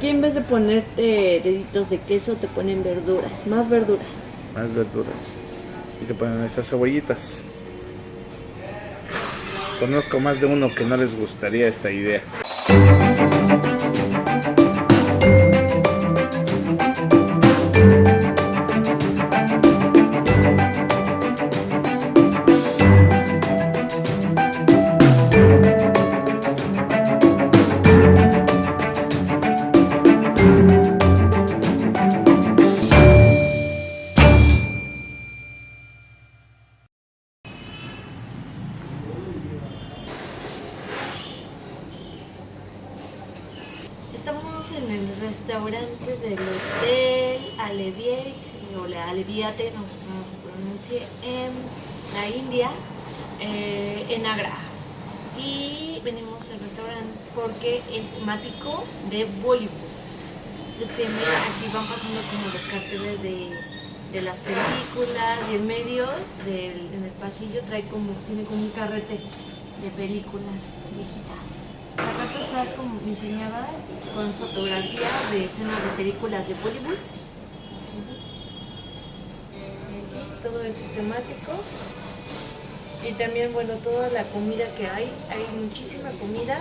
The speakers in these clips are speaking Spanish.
Aquí en vez de ponerte deditos de queso, te ponen verduras, más verduras. Más verduras. Y te ponen esas cebollitas. Conozco más de uno que no les gustaría esta idea. Estamos en el restaurante del Hotel Alleviate, o la Alleviate, no sé cómo se pronuncie, en la India, eh, en Agra. Y venimos al restaurante porque es temático de Bollywood. Entonces aquí van pasando como los carteles de, de las películas y en medio, del, en el pasillo, trae como, tiene como un carrete de películas viejitas. La carta está como diseñada con fotografía de escenas de películas de Bollywood. Aquí todo es temático. Y también, bueno, toda la comida que hay, hay muchísima comida,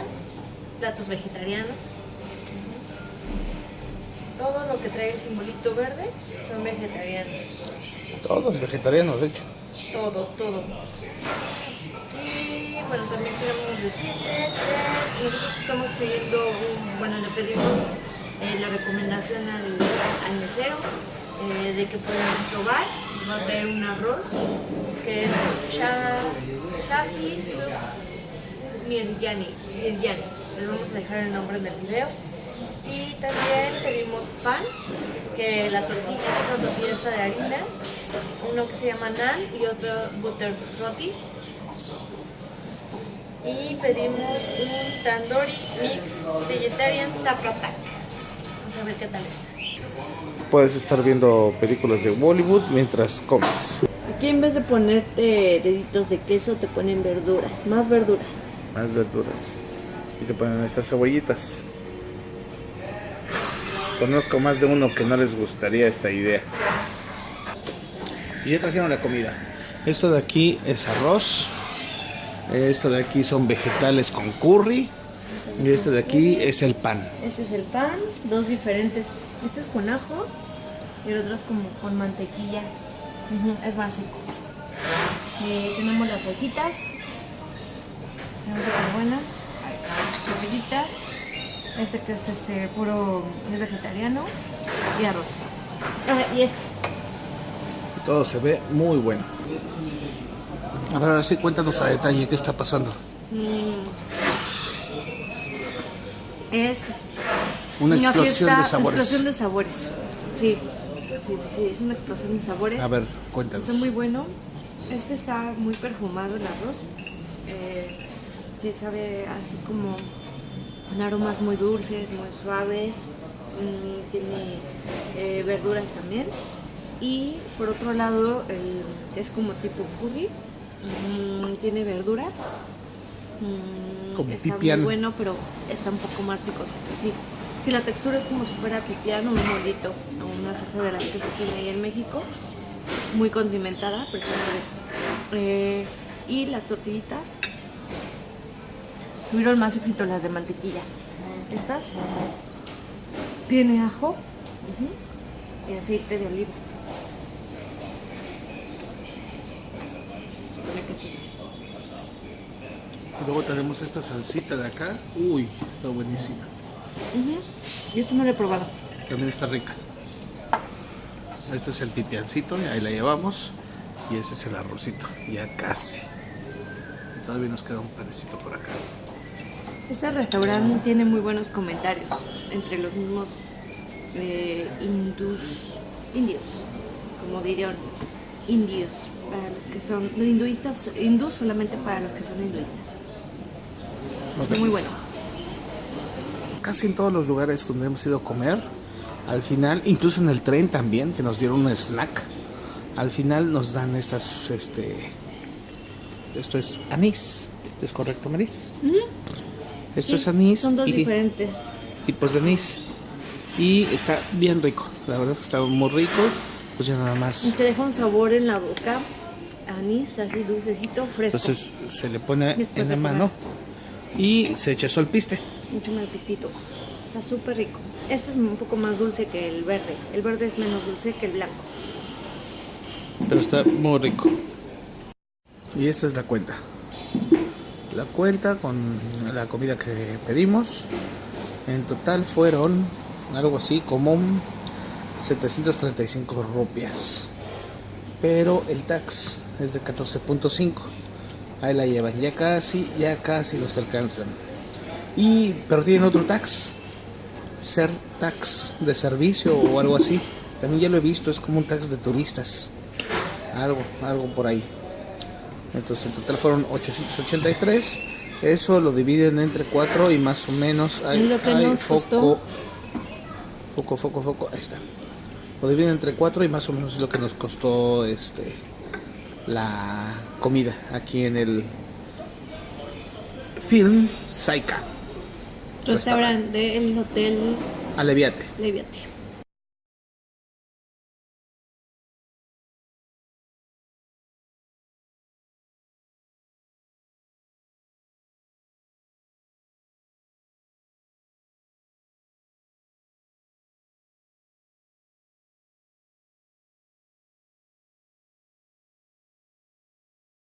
platos vegetarianos. Todo lo que trae el simbolito verde son vegetarianos. Todos vegetarianos, de hecho. Todo, todo. Y bueno, también queremos decirles que nosotros estamos pidiendo, un- bueno, le pedimos eh, la recomendación al, al mesero eh, de que podemos probar. Va a traer un arroz que es Shahi Miryani. Les vamos a dejar el nombre en el video. Y también pedimos pan, que la tortilla es una tortilla de harina, uno que se llama naan y otro butter roti. Y pedimos un tandoori mix vegetarian tapratak. Vamos a ver qué tal está. Puedes estar viendo películas de Bollywood mientras comes. Aquí en vez de ponerte deditos de queso, te ponen verduras, más verduras. Más verduras. Y te ponen esas cebollitas. Conozco más de uno que no les gustaría esta idea. Y ya trajeron la comida. Esto de aquí es arroz. Esto de aquí son vegetales con curry. Y este de aquí es el pan. Este es el pan, dos diferentes. Este es con ajo y el otro es como con mantequilla. Es básico. Eh, tenemos las salsitas. Son súper buenas. Cebollitas. Este que es este puro es vegetariano. Y arroz. Ah, y este. Todo se ve muy bueno. A ver, ahora sí cuéntanos a detalle qué está pasando. mm, es Una explosión fiesta- de sabores. Explosión de sabores. Sí. Sí, sí, es una explosión de sabores. A ver, cuéntanos. Está muy bueno. Este está muy perfumado el arroz. Eh, sí, sabe así como con aromas muy dulces, muy suaves. Mm, tiene eh, verduras también. Y por otro lado, es como tipo curry. Mm, tiene verduras. Mm, Como está pipián. muy bueno, pero está un poco más picosito. Sí. Sí, la textura es como si fuera pipián o un molito, o una salsa de las que se hacen ahí en México muy condimentada, pero. Eh, y las tortillitas tuvieron más éxito las de mantequilla. Estas tiene ajo y aceite de oliva. Supone que esto es así. Y luego tenemos esta salsita de acá. Uy, está buenísima. Y esto no lo he probado. También está rica. Este es el pipiancito, y ahí la llevamos. Y ese es el arrocito, ya casi. Y todavía nos queda un panecito por acá. Este restaurante tiene muy buenos comentarios entre los mismos eh, hindús, indios, como dirían, indios, para los que son hinduistas, hindús solamente para los que son hinduistas. Muy bueno. Casi en todos los lugares donde hemos ido a comer, al final, incluso en el tren también, que nos dieron un snack, al final nos dan estas, este, esto es anís, ¿es correcto, Maris? Esto Sí, es anís Son dos y diferentes. tipos de anís. Y está bien rico, la verdad es que está muy rico. Pues ya nada más. Y te deja un sabor en la boca, anís, así dulcecito, fresco. Entonces se le pone Después en la comer. Y se echa eso al piste. Mucho más pistito. Está súper rico. Este es un poco más dulce que el verde. El verde es menos dulce que el blanco. Pero está muy rico. Y esta es la cuenta. La cuenta con la comida que pedimos. En total fueron algo así como 735 rupias. Pero el tax es de 14.5. Ahí la llevan. Ya casi, ya casi los alcanzan. Y, pero tienen otro tax. Ser tax de servicio o algo así. También ya lo he visto, es como un tax de turistas. Algo, algo por ahí. Entonces en total fueron 883. Eso lo dividen entre 4 y más o menos hay, ¿Y lo que hay nos foco. costó? Foco, foco, foco. Ahí está. Lo dividen entre 4 y más o menos es lo que nos costó este la comida aquí en el Film Saika. Restaurante del Hotel Aleviate. Leviate.